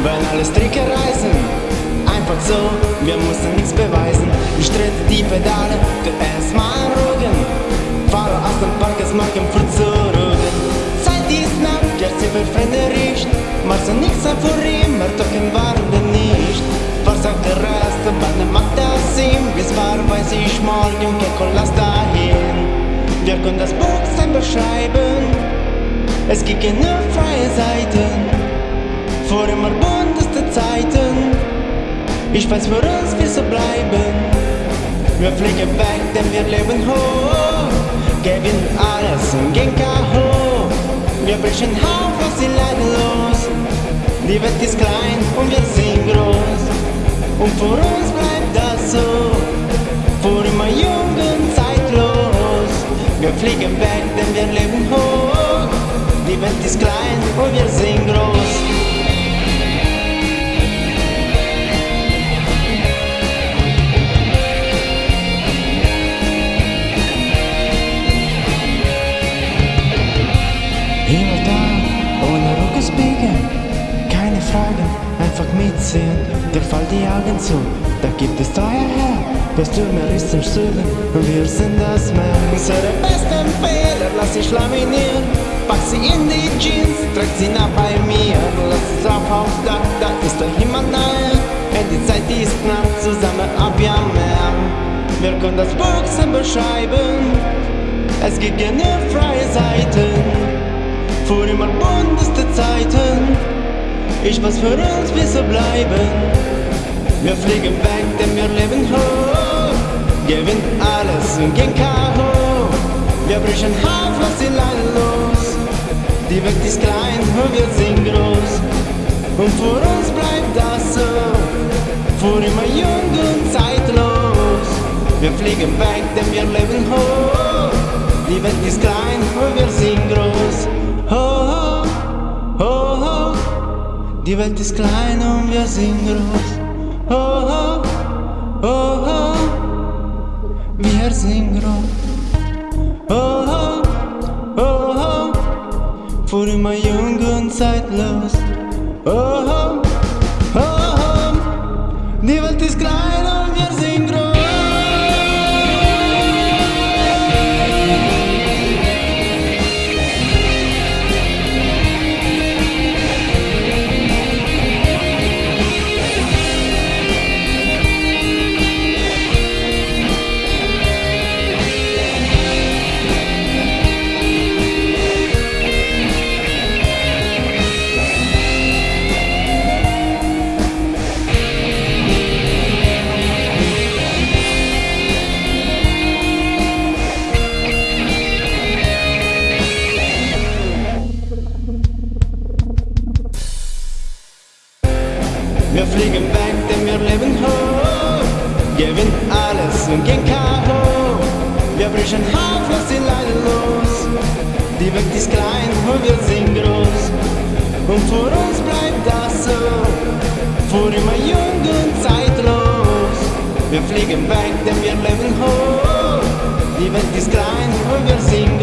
Immer wenn alle Stricke reißen. Einfach so, wir mussten nichts beweisen. Ich trete die Pedale, du erstmal ruhen. Fahre aus dem Park, es morgen früh zurück. Zeit ist knapp, der Ziffer riecht. Machst du nichts vor ihm, er tocken waren denn nicht. Was sagt der Rest, wann macht das ihm? Bis war, weiß ich morgen, kein lass dahin. Wir können das Buch sein beschreiben. Es gibt keine freie Seiten. Vor immer bunteste Zeiten. Ich weiß für uns, wie so bleiben. Wir fliegen weg, denn wir leben hoch. Geben alles und gehen K.O. Wir brechen auf, was sie leiden los. Die Welt ist klein und wir sind groß. Und für uns bleibt das so. Für immer jung und zeitlos. Wir fliegen weg, denn wir leben hoch. Die Welt ist klein und wir sind groß. Die Augen zu, da gibt es teuer her. Der Stürmer ist zum Süden und wir sind das Meer. Unsere besten Fehler lass ich laminieren. Pack sie in die Jeans, trag sie nach bei mir. Lass es auf aufs Dach, da ist der Himmel nahe. Und die Zeit ist knapp, zusammen ab am Meer. Wir können das Boxen beschreiben. Es gibt keine freie Seiten vor immer bunteste Zeiten. Ich weiß für uns, wie so bleiben. Wir fliegen weg, denn wir leben hoch. Gewinnt alles und gehen K.O. Wir brechen auf, lass die Leine los. Die Welt ist klein und wir sind groß. Und für uns bleibt das so. Für immer jung und zeitlos. Wir fliegen weg, denn wir leben hoch. Die Welt ist klein und wir sind groß. Oh, oh, oh, oh. Die Welt ist klein und wir sind groß. Groß. Oh, oh, oh. Für immer jung und zeitlos. Oh, oh, oh, oh. Die Welt ist klein wir leben hoch. Gewinnt alles und gehen K.O. Wir brechen auf, lass die Leine los. Die Welt ist klein und wir sind groß. Und für uns bleibt das so. Für immer jung und zeitlos. Wir fliegen weg, denn wir leben hoch. Die Welt ist klein und wir sind